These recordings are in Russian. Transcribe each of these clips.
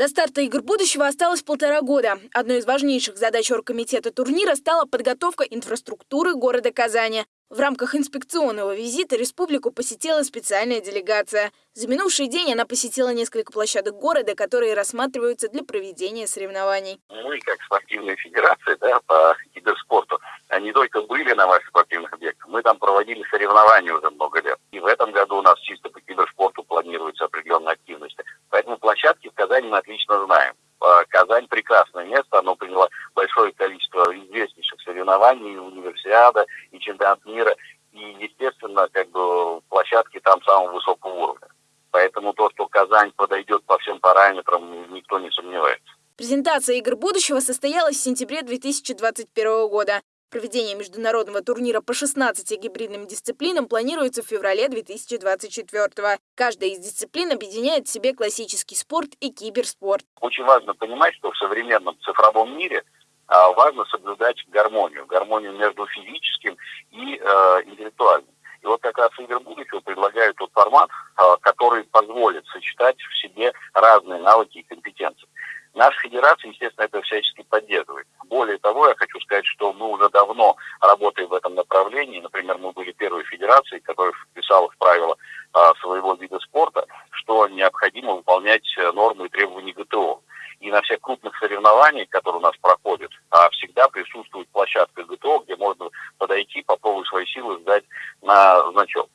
До старта игр будущего осталось полтора года. Одной из важнейших задач оргкомитета турнира стала подготовка инфраструктуры города Казани. В рамках инспекционного визита республику посетила специальная делегация. За минувший день она посетила несколько площадок города, которые рассматриваются для проведения соревнований. Мы, как спортивная федерация да, по киберспорту, не только были на ваших спортивных объектах, мы там проводили соревнования уже много лет. И в этом году у нас чисто по киберспорту планируется определенная активность. Поэтому площадки в Казани мы отлично знаем. А, Казань прекрасное место, оно приняло большое количество известнейших соревнований, и универсиада, и чемпионат мира, и, естественно, как бы площадки там самого высокого уровня. Поэтому то, что Казань подойдет по всем параметрам, никто не сомневается. Презентация игр будущего состоялась в сентябре 2021 года. Проведение международного турнира по 16 гибридным дисциплинам планируется в феврале 2024 Каждая из дисциплин объединяет в себе классический спорт и киберспорт. Очень важно понимать, что в современном цифровом мире а, важно соблюдать гармонию. Гармонию между физическим и э, интеллектуальным. И вот как раз игры будущего предлагают тот формат, э, который позволит сочетать в себе разные навыки и компетенции. Наша федерация, естественно, это всячески поддерживает. Более того, я хочу сказать, что мы уже давно работаем в этом направлении. Например, мы были первой федерацией, которая вписала в правила а, своего вида спорта, что необходимо выполнять э, нормы и требования ГТО. И на всех крупных соревнованиях, которые у нас проходят, а, всегда присутствует площадка ГТО, где можно подойти, попробовать свои силы, сдать на значок.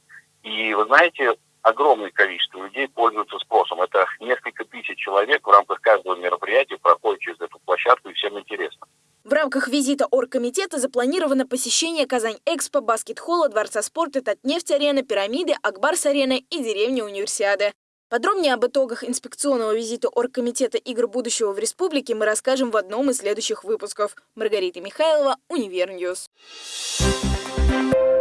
И вы знаете, огромное количество людей пользуются спросом. Это несколько тысяч человек в рамках каждого мероприятия проходят через эту площадку, и всем интересно. В рамках визита оргкомитета запланировано посещение Казань-Экспо, баскет-холла, Дворца спорта, Татнефть-арена, Пирамиды, Акбарс-арена и деревни Универсиады. Подробнее об итогах инспекционного визита Оргкомитета игр будущего в республике мы расскажем в одном из следующих выпусков. Маргарита Михайлова, Univer News. Thank you.